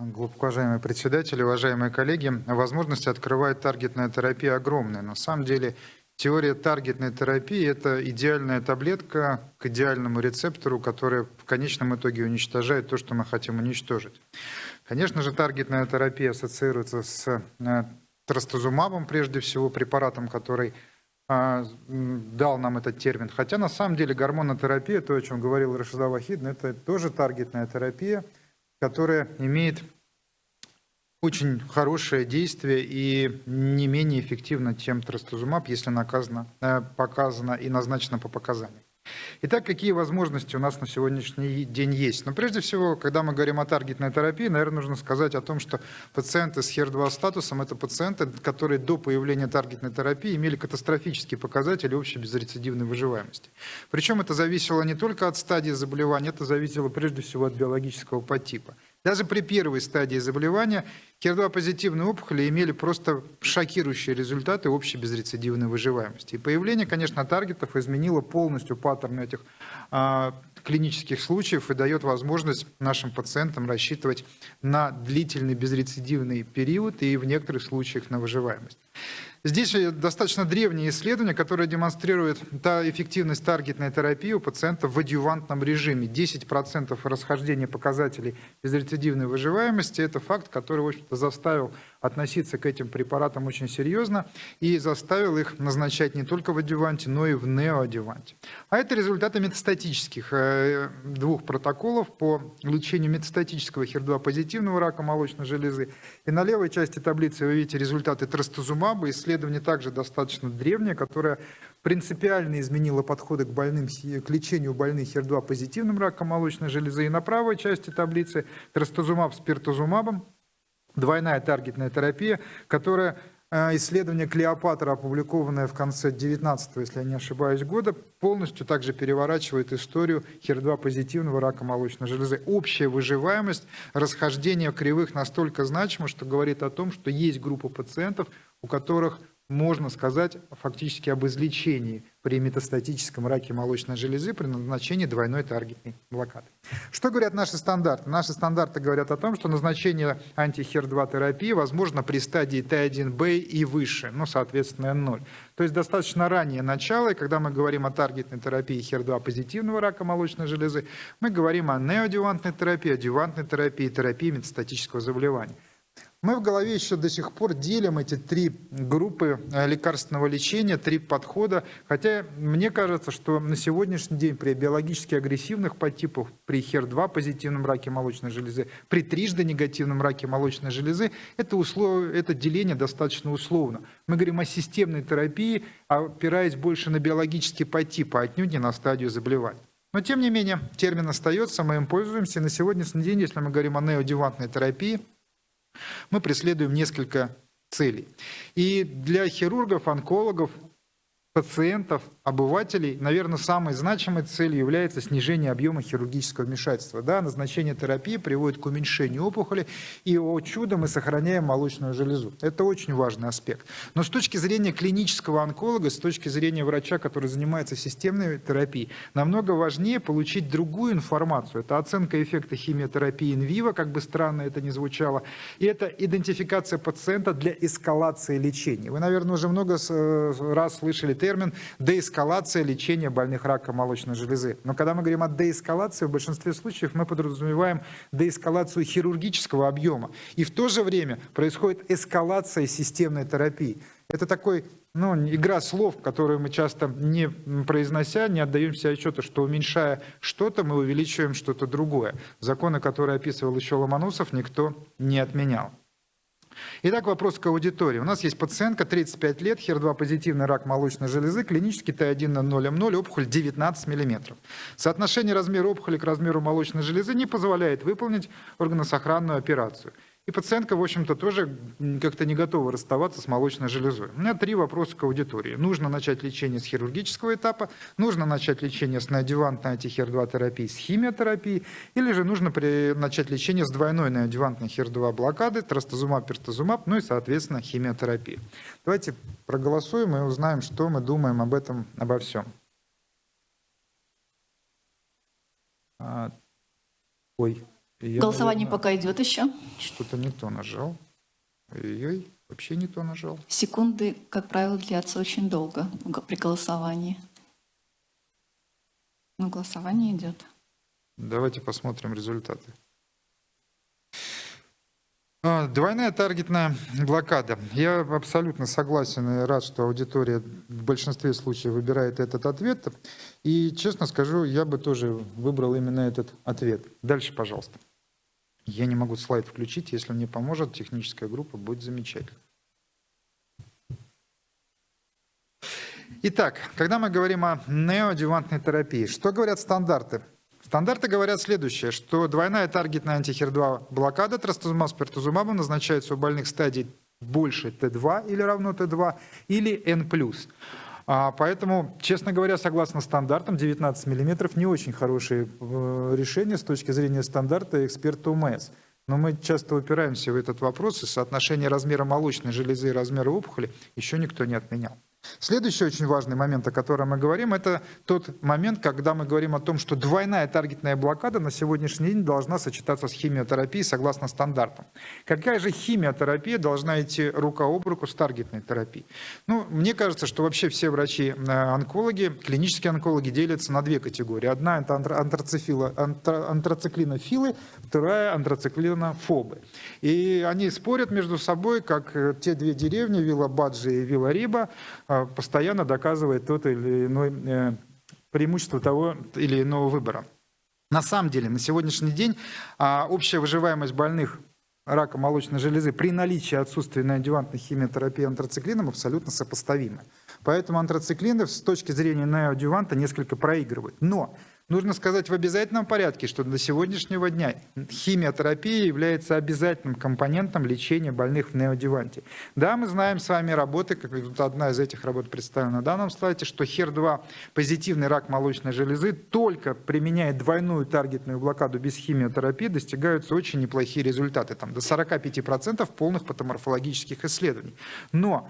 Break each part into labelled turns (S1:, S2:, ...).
S1: глубоко уважаемый председатель, уважаемые коллеги. Возможности открывает таргетная терапия огромные. На самом деле теория таргетной терапии – это идеальная таблетка к идеальному рецептору, которая в конечном итоге уничтожает то, что мы хотим уничтожить. Конечно же, таргетная терапия ассоциируется с э, трастузумабом, прежде всего, препаратом, который а, дал нам этот термин. Хотя на самом деле гормонотерапия, то, о чем говорил Рашида Вахидна, это тоже таргетная терапия, которая имеет очень хорошее действие и не менее эффективно, чем трастузумаб, если наказано, э, показано и назначено по показаниям. Итак, какие возможности у нас на сегодняшний день есть? Но ну, прежде всего, когда мы говорим о таргетной терапии, наверное, нужно сказать о том, что пациенты с HER2 статусом – это пациенты, которые до появления таргетной терапии имели катастрофические показатели общей безрецидивной выживаемости. Причем это зависело не только от стадии заболевания, это зависело прежде всего от биологического подтипа. Даже при первой стадии заболевания HER2-позитивные опухоли имели просто шокирующие результаты общей безрецидивной выживаемости. И появление, конечно, таргетов изменило полностью паттерн этих а, клинических случаев и дает возможность нашим пациентам рассчитывать на длительный безрецидивный период и в некоторых случаях на выживаемость. Здесь достаточно древнее исследование, которое демонстрирует та эффективность таргетной терапии у пациентов в адъювантном режиме. 10% расхождения показателей безрецидивной выживаемости – это факт, который, в общем-то, заставил относиться к этим препаратам очень серьезно и заставил их назначать не только в адюванте, но и в неоадюванте. А это результаты метастатических э, двух протоколов по лечению метастатического HER2-позитивного рака молочной железы. И на левой части таблицы вы видите результаты трастузумаба, исследование также достаточно древнее, которое принципиально изменило подходы к, больным, к лечению больных HER2-позитивным раком молочной железы. И на правой части таблицы трастузумаб с пиртузумабом двойная таргетная терапия, которая э, исследование Клеопатра, опубликованное в конце 19 если я не ошибаюсь, года, полностью также переворачивает историю HER2-позитивного рака молочной железы. Общая выживаемость, расхождение кривых настолько значимо, что говорит о том, что есть группа пациентов, у которых можно сказать фактически об излечении при метастатическом раке молочной железы при назначении двойной таргетной блокады. Что говорят наши стандарты? Наши стандарты говорят о том, что назначение антихер-2 терапии возможно при стадии Т1Б и выше, ну, соответственно, N0. То есть достаточно раннее начало, и когда мы говорим о таргетной терапии HER2 позитивного рака молочной железы, мы говорим о неоадювантной терапии, адювантной терапии, терапии метастатического заболевания. Мы в голове еще до сих пор делим эти три группы э, лекарственного лечения, три подхода, хотя мне кажется, что на сегодняшний день при биологически агрессивных подтипах, при HER2 позитивном раке молочной железы, при трижды негативном раке молочной железы, это, услов... это деление достаточно условно. Мы говорим о системной терапии, опираясь больше на биологический подтип, а отнюдь не на стадию заболевания. Но тем не менее, термин остается, мы им пользуемся. На сегодняшний день, если мы говорим о неодевантной терапии, мы преследуем несколько целей. И для хирургов, онкологов пациентов, обывателей, наверное, самой значимой целью является снижение объема хирургического вмешательства. Да, назначение терапии приводит к уменьшению опухоли, и, о чудо, мы сохраняем молочную железу. Это очень важный аспект. Но с точки зрения клинического онколога, с точки зрения врача, который занимается системной терапией, намного важнее получить другую информацию. Это оценка эффекта химиотерапии инвиво, как бы странно это ни звучало, и это идентификация пациента для эскалации лечения. Вы, наверное, уже много э, раз слышали термин деэскалация лечения больных раком молочной железы. Но когда мы говорим о деэскалации, в большинстве случаев мы подразумеваем деэскалацию хирургического объема. И в то же время происходит эскалация системной терапии. Это такой ну, игра слов, которую мы часто не произнося, не отдаем себе отчета, что уменьшая что-то, мы увеличиваем что-то другое. Законы, которые описывал еще Ломоносов, никто не отменял. Итак, вопрос к аудитории. У нас есть пациентка, 35 лет, HER2 позитивный рак молочной железы, клинический Т1 на 0М0, опухоль 19 мм. Соотношение размера опухоли к размеру молочной железы не позволяет выполнить органосохранную операцию. И пациентка, в общем-то, тоже как-то не готова расставаться с молочной железой. У меня три вопроса к аудитории. Нужно начать лечение с хирургического этапа, нужно начать лечение с неодевантной антихер-2 терапией с химиотерапией, или же нужно при... начать лечение с двойной неодевантной хер-2 блокады, трастазумаб, пертазумаб, ну и, соответственно, химиотерапия. Давайте проголосуем и узнаем, что мы думаем об этом, обо всем. А, ой, Я,
S2: Голосование
S1: наверное,
S2: пока идет еще.
S1: Что-то не то нажал. Ой-ой, вообще не то нажал.
S2: Секунды, как правило, длятся очень долго при голосовании. Но голосование идет.
S1: Давайте посмотрим результаты. А, Двойная таргетная блокада. Я абсолютно согласен и рад, что аудитория в большинстве случаев выбирает этот ответ. И, честно скажу, я бы тоже выбрал именно этот ответ. Дальше, пожалуйста. Я не могу слайд включить. Если мне поможет техническая группа, будет замечательно. Итак, когда мы говорим о неоадъювантной терапии, что говорят стандарты? Стандарты говорят следующее, что двойная таргетная антихер-2 блокада трастузумаб с пертузумабом назначается у больных стадий больше Т2 или равно Т2 или N+. А, Поэтому, честно говоря, согласно стандартам, 19 мм не очень хорошее э, решение с точки зрения стандарта эксперта УМС. Но мы часто упираемся в этот вопрос, и соотношение размера молочной железы и размера опухоли еще никто не отменял. Следующий очень важный момент, о котором мы говорим, это тот момент, когда мы говорим о том, что двойная таргетная блокада на сегодняшний день должна сочетаться с химиотерапией согласно стандартам. Какая же химиотерапия должна идти рука об руку с таргетной терапией? Ну, мне кажется, что вообще все врачи-онкологи, клинические онкологи делятся на две категории. Одна это антра- антрациклинофилы, вторая антрациклинофобы. И они спорят между собой, как э, те две деревни, Вилла Баджи и Вилла Риба, постоянно доказывает тот или иной э, преимущество того или иного выбора. На самом деле, на сегодняшний день а, общая выживаемость больных рака молочной железы при наличии отсутствия неоадъювантной химиотерапии антрациклином абсолютно сопоставима. Поэтому антрациклины с точки зрения неоадъюванта несколько проигрывают. Но нужно сказать в обязательном порядке, что до сегодняшнего дня химиотерапия является обязательным компонентом лечения больных в неоадъюванте. Да, мы знаем с вами работы, как одна из этих работ представлена на данном слайде, что HER2 позитивный рак молочной железы только применяя двойную таргетную блокаду без химиотерапии достигаются очень неплохие результаты, там до 45% полных патоморфологических исследований. Но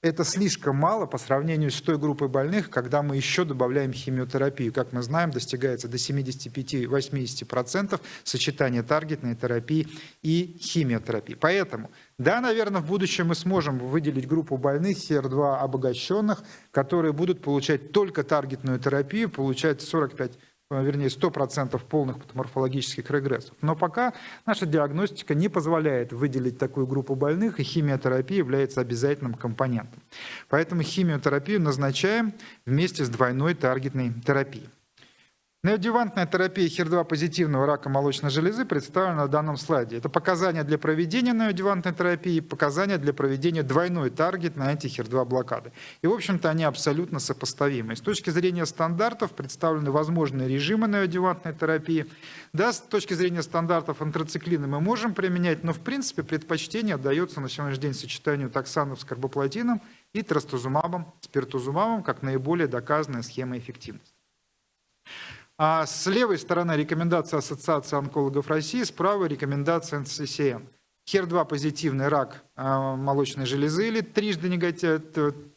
S1: это слишком мало по сравнению с той группой больных, когда мы еще добавляем химиотерапию. Как мы знаем, достигается до 75-80% сочетания таргетной терапии и химиотерапии. Поэтому, да, наверное, в будущем мы сможем выделить группу больных HER2 обогащенных, которые будут получать только таргетную терапию, получать 45 э, вернее, 100% полных патоморфологических регрессов. Но пока наша диагностика не позволяет выделить такую группу больных, и химиотерапия является обязательным компонентом. Поэтому химиотерапию назначаем вместе с двойной таргетной терапией. Неодювантная терапия HER2 позитивного рака молочной железы представлена на данном слайде. Это показания для проведения неодювантной терапии, показания для проведения двойной таргетной анти-HER2 блокады. И, в общем-то, они абсолютно сопоставимы. С точки зрения стандартов представлены возможные режимы неодювантной терапии. Да, с точки зрения стандартов антрациклины мы можем применять, но, в принципе, предпочтение отдается на сегодняшний день сочетанию токсанов с карбоплатином и трастузумабом, спиртузумабом, как наиболее доказанная схема эффективности. А с левой стороны рекомендация Ассоциации онкологов России, справа рекомендация НССН. HER2 позитивный рак э, молочной железы или трижды, негатив,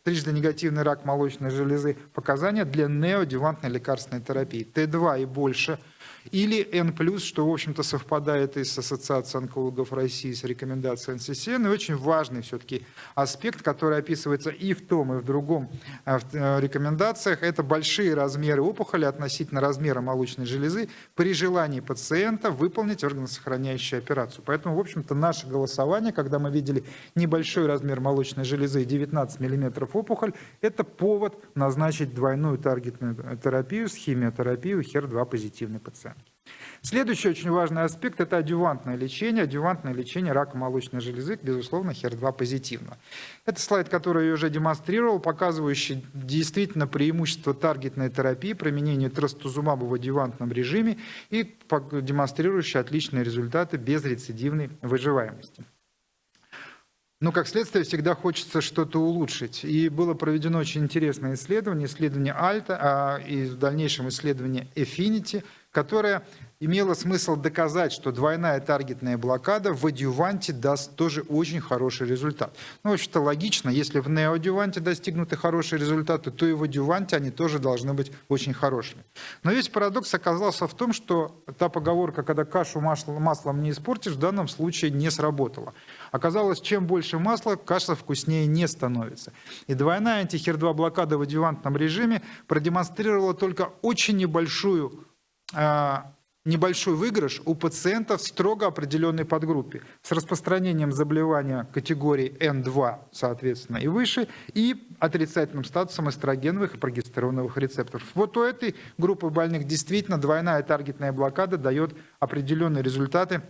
S1: трижды негативный рак молочной железы. Показания для неодювантной лекарственной терапии. Т2 и больше – или N+, что, в общем-то, совпадает и с Ассоциацией онкологов России, с рекомендацией НССН. И очень важный все-таки аспект, который описывается и в том, и в другом э, в, э, рекомендациях, это большие размеры опухоли относительно размера молочной железы при желании пациента выполнить органосохраняющую операцию. Поэтому, в общем-то, наше голосование, когда мы видели небольшой размер молочной железы и 19 мм опухоль, это повод назначить двойную таргетную терапию с химиотерапией у HER2 позитивный пациент. Следующий очень важный аспект – это адювантное лечение. Адювантное лечение рака молочной железы, безусловно, HER2 позитивно. Это слайд, который я уже демонстрировал, показывающий действительно преимущество таргетной терапии, применения трастузумаба в адювантном режиме и демонстрирующий отличные результаты без рецидивной выживаемости. Но, как следствие, всегда хочется что-то улучшить. И было проведено очень интересное исследование, исследование Альта, а и в дальнейшем исследование Affinity, которое имело смысл доказать, что двойная таргетная блокада в адюванте даст тоже очень хороший результат. Ну, в общем-то, логично, если в неоадюванте достигнуты хорошие результаты, то и в адюванте они тоже должны быть очень хорошими. Но весь парадокс оказался в том, что та поговорка, когда кашу маслом не испортишь, в данном случае не сработала. Оказалось, чем больше масла, каша вкуснее не становится. И двойная антихер-2 блокада в адювантном режиме продемонстрировала только очень небольшую небольшой выигрыш у пациентов строго определенной подгруппе с распространением заболевания категории N2, соответственно, и выше, и отрицательным статусом эстрогеновых и прогестероновых рецепторов. Вот у этой группы больных действительно двойная таргетная блокада дает определенные результаты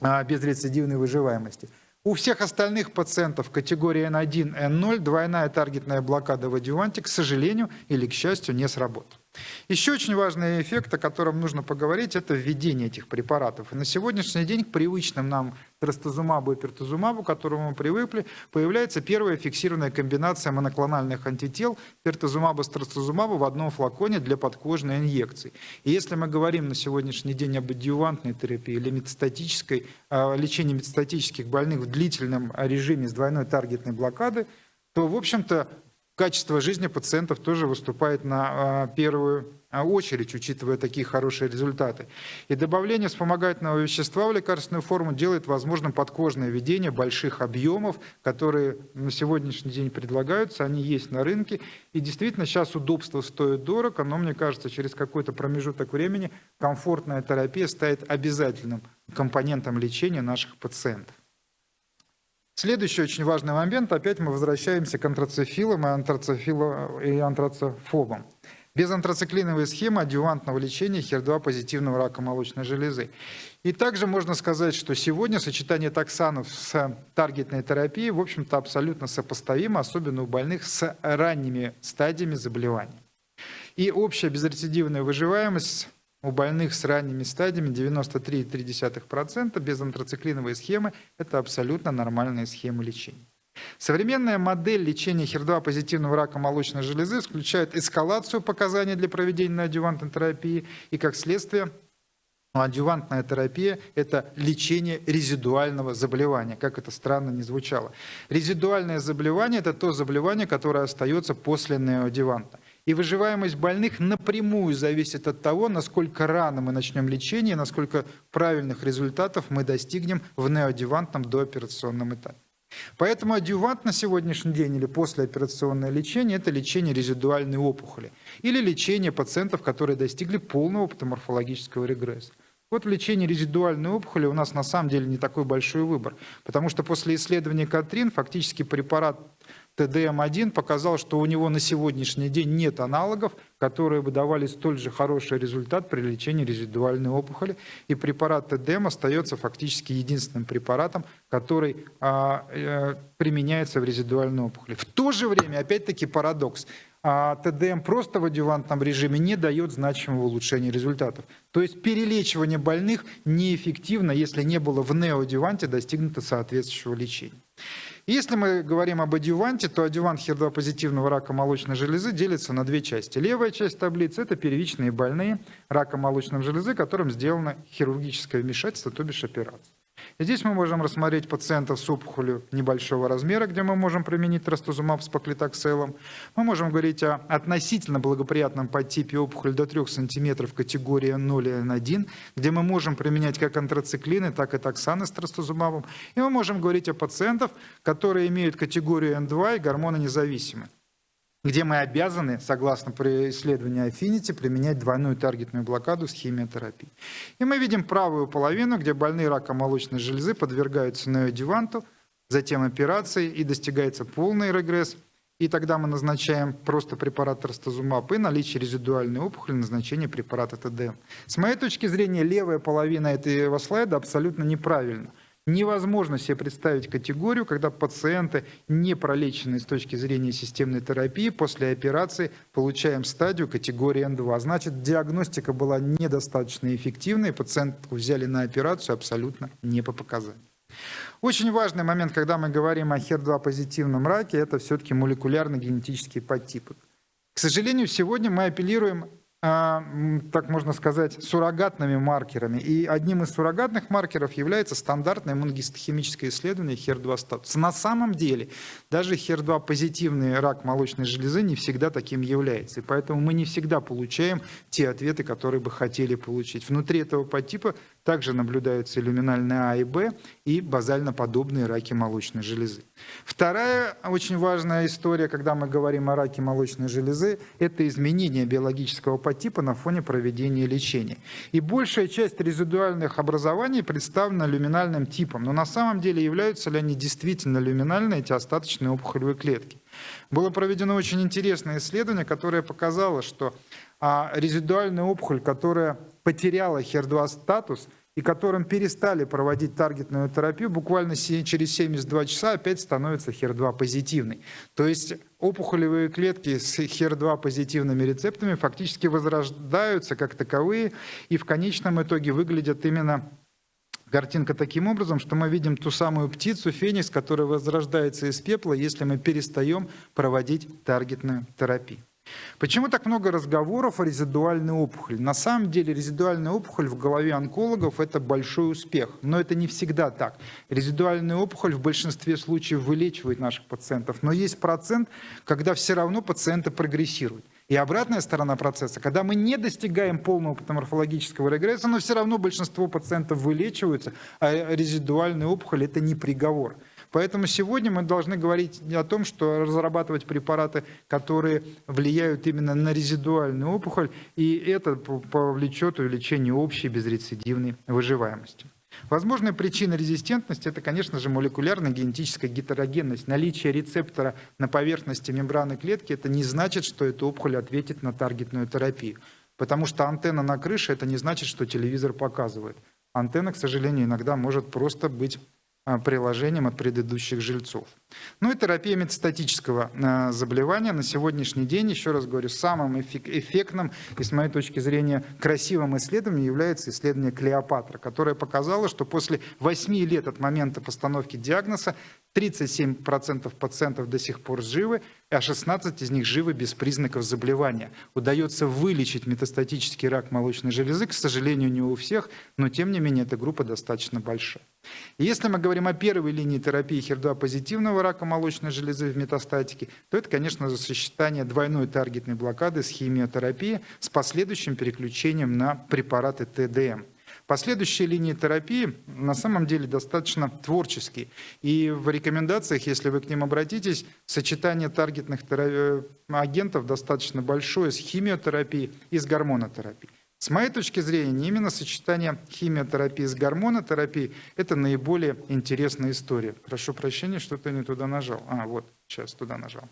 S1: а, безрецидивной выживаемости. У всех остальных пациентов категории N1, N0 двойная таргетная блокада в адюванте, к сожалению или к счастью, не сработала. Еще очень важный эффект, о котором нужно поговорить, это введение этих препаратов. На сегодняшний день к привычным нам трастузумабу и пертузумабу, к которому мы привыкли, появляется первая фиксированная комбинация моноклональных антител пертузумаба с трастузумабом в одном флаконе для подкожной инъекции. И если мы говорим на сегодняшний день об адъювантной терапии или метастатической, лечении метастатических больных в длительном режиме с двойной таргетной блокады, то, в общем-то, качество жизни пациентов тоже выступает на а, первую а, очередь, учитывая такие хорошие результаты. И добавление вспомогательного вещества в лекарственную форму делает возможным подкожное введение больших объемов, которые на сегодняшний день предлагаются, они есть на рынке. И действительно сейчас удобство стоит дорого, но мне кажется, через какой-то промежуток времени комфортная терапия станет обязательным компонентом лечения наших пациентов. Следующий очень важный момент, опять мы возвращаемся к антрацефилам и, антрацефилам и антрацефобам. Без антрациклиновой схемы адювантного лечения HER2 позитивного рака молочной железы. И также можно сказать, что сегодня сочетание токсанов с таргетной терапией, в общем-то, абсолютно сопоставимо, особенно у больных с ранними стадиями заболевания. И общая безрецидивная выживаемость у больных с ранними стадиями 93,3% без антрациклиновой схемы – это абсолютно нормальная схема лечения. Современная модель лечения HER2 позитивного рака молочной железы включает эскалацию показаний для проведения адювантной терапии и, как следствие, адювантная терапия – это лечение резидуального заболевания, как это странно не звучало. Резидуальное заболевание – это то заболевание, которое остается после неоадюванта. И выживаемость больных напрямую зависит от того, насколько рано мы начнем лечение, насколько правильных результатов мы достигнем в неоадювантном дооперационном этапе. Поэтому адювант на сегодняшний день или послеоперационное лечение – это лечение резидуальной опухоли или лечение пациентов, которые достигли полного патоморфологического регресса. Вот в лечении резидуальной опухоли у нас на самом деле не такой большой выбор, потому что после исследования Катрин фактически препарат ТДМ-1 показал, что у него на сегодняшний день нет аналогов, которые бы давали столь же хороший результат при лечении резидуальной опухоли. И препарат ТДМ остается фактически единственным препаратом, который а, а, применяется в резидуальной опухоли. В то же время, опять-таки парадокс, а ТДМ просто в адювантном режиме не дает значимого улучшения результатов. То есть перелечивание больных неэффективно, если не было в неоадюванте достигнуто соответствующего лечения. Если мы говорим об адюванте, то адювант HER2 позитивного рака молочной железы делится на две части. Левая часть таблицы – это первичные больные рака молочной железы, которым сделано хирургическое вмешательство, то бишь операция. Здесь мы можем рассмотреть пациентов с опухолью небольшого размера, где мы можем применить трастузумаб с паклитокселом. Мы можем говорить о относительно благоприятном подтипе опухоли до 3 см категории 0N1, где мы можем применять как антрациклины, так и токсаны с трастузумабом. И мы можем говорить о пациентах, которые имеют категорию N2 и гормононезависимы где мы обязаны, согласно исследованию Affinity, применять двойную таргетную блокаду с химиотерапией. И мы видим правую половину, где больные раком молочной железы подвергаются неодеванту, затем операции, и достигается полный регресс. И тогда мы назначаем просто препарат трастазумаб и наличие резидуальной опухоли назначение препарата ТДМ. С моей точки зрения, левая половина этого слайда абсолютно неправильна. Невозможно себе представить категорию, когда пациенты, не пролеченные с точки зрения системной терапии, после операции получаем стадию категории N2. Значит, диагностика была недостаточно эффективной, пациентку взяли на операцию абсолютно не по показаниям. Очень важный момент, когда мы говорим о HER2 позитивном раке, это все-таки молекулярно-генетические подтипы. К сожалению, сегодня мы апеллируем так можно сказать, суррогатными маркерами. И одним из суррогатных маркеров является стандартное иммуногистохимическое исследование HER2 статус. На самом деле, даже HER2 позитивный рак молочной железы не всегда таким является. И поэтому мы не всегда получаем те ответы, которые бы хотели получить. Внутри этого подтипа также наблюдаются люминальные А и Б и базально-подобные раки молочной железы. Вторая очень важная история, когда мы говорим о раке молочной железы, это изменение биологического подтипа на фоне проведения лечения. И большая часть резидуальных образований представлена люминальным типом, но на самом деле являются ли они действительно люминальные, эти остаточные опухолевые клетки. Было проведено очень интересное исследование, которое показало, что а, резидуальная опухоль, которая потеряла HER2 статус и которым перестали проводить таргетную терапию, буквально через 72 часа опять становится HER2 позитивной. То есть опухолевые клетки с HER2 позитивными рецептами фактически возрождаются как таковые и в конечном итоге выглядят именно картинка таким образом, что мы видим ту самую птицу, феникс, которая возрождается из пепла, если мы перестаем проводить таргетную терапию. Почему так много разговоров о резидуальной опухоли? На самом деле резидуальная опухоль в голове онкологов – это большой успех, но это не всегда так. Резидуальная опухоль в большинстве случаев вылечивает наших пациентов, но есть процент, когда все равно пациенты прогрессируют. И обратная сторона процесса, когда мы не достигаем полного патоморфологического регресса, но все равно большинство пациентов вылечиваются, а резидуальная опухоль – это не приговор. Поэтому сегодня мы должны говорить о том, что разрабатывать препараты, которые влияют именно на резидуальную опухоль, и это повлечет увеличение общей безрецидивной выживаемости. Возможная причина резистентности – это, конечно же, молекулярная генетическая гетерогенность. Наличие рецептора на поверхности мембраны клетки – это не значит, что эта опухоль ответит на таргетную терапию. Потому что антенна на крыше – это не значит, что телевизор показывает. Антенна, к сожалению, иногда может просто быть приложением от предыдущих жильцов. Ну и терапия метастатического а, заболевания на сегодняшний день, еще раз говорю, самым эффектным и, с моей точки зрения, красивым исследованием является исследование Клеопатра, которое показало, что после 8 лет от момента постановки диагноза 37% пациентов до сих пор живы, а 16 из них живы без признаков заболевания. Удается вылечить метастатический рак молочной железы, к сожалению, не у всех, но тем не менее эта группа достаточно большая. И если мы говорим о первой линии терапии HER2-позитивного рака молочной железы в метастатике, то это, конечно, сочетание двойной таргетной блокады с химиотерапией с последующим переключением на препараты ТДМ. Последующие линии терапии на самом деле достаточно творческие. И в рекомендациях, если вы к ним обратитесь, сочетание таргетных агентов достаточно большое с химиотерапией и с гормонотерапией. С моей точки зрения, именно сочетание химиотерапии с гормонотерапией – это наиболее интересная история. Прошу прощения, что-то не туда нажал. А, вот, сейчас туда нажал.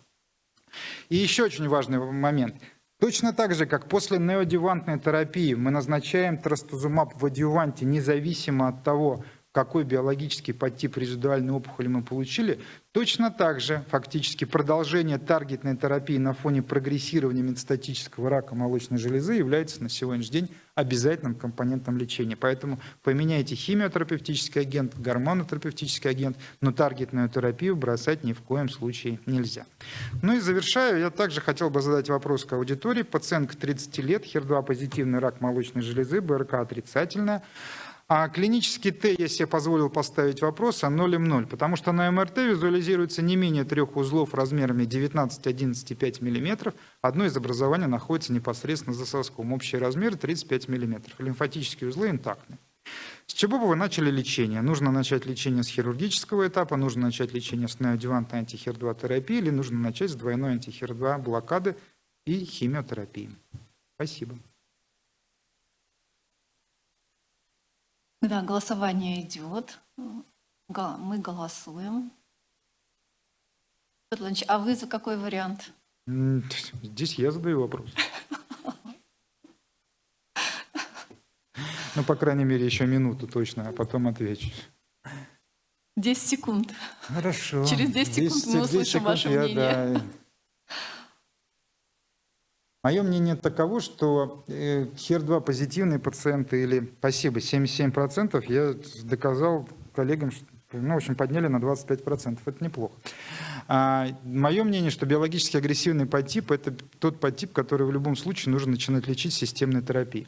S1: И еще очень важный момент. Точно так же, как после неодевантной терапии мы назначаем трастузумаб в адюванте независимо от того, какой биологический подтип резидуальной опухоли мы получили, точно так же фактически продолжение таргетной терапии на фоне прогрессирования метастатического рака молочной железы является на сегодняшний день обязательным компонентом лечения. Поэтому поменяйте химиотерапевтический агент, гормонотерапевтический агент, но таргетную терапию бросать ни в коем случае нельзя. Ну и завершаю, я также хотел бы задать вопрос к аудитории. Пациентка 30 лет, HER2 позитивный рак молочной железы, БРК отрицательная. А клинический Т я себе позволил поставить вопрос о 0,0, потому что на МРТ визуализируется не менее трех узлов размерами 19-11,5 мм. Одно из образований находится непосредственно за соском. Общий размер 35 мм. Лимфатические узлы интактны. С чего бы вы начали лечение? Нужно начать лечение с хирургического этапа, нужно начать лечение с неодевантной антихер-2 терапии или нужно начать с двойной антихер-2 блокады и химиотерапии. Спасибо.
S2: Да, голосование идет. Мы голосуем. Петр а вы за какой вариант?
S1: Здесь я задаю вопрос. Ну, по крайней мере, еще минуту точно, а потом отвечу.
S2: 10 секунд.
S1: Хорошо.
S2: Через 10 секунд 10, мы услышим секунд ваше я, мнение. Да,
S1: Мое мнение таково, что HER2 позитивные пациенты или, спасибо, 77% я доказал коллегам Ну, в общем, подняли на 25%. Это неплохо. А, мое мнение, что биологически агрессивный подтип – это тот подтип, который в любом случае нужно начинать лечить системной терапией.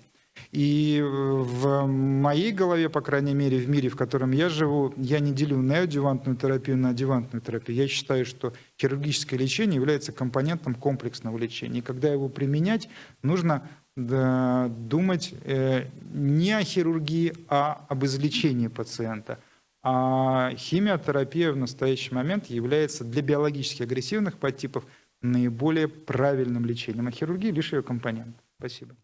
S1: И в моей голове, по крайней мере, в мире, в котором я живу, я не делю неоадювантную терапию на адювантную терапию. Я считаю, что хирургическое лечение является компонентом комплексного лечения. И когда его применять, нужно думать э, не о хирургии, а об излечении пациента. А химиотерапия в настоящий момент является для биологически агрессивных подтипов наиболее правильным лечением, а хирургия лишь ее компонент. Спасибо.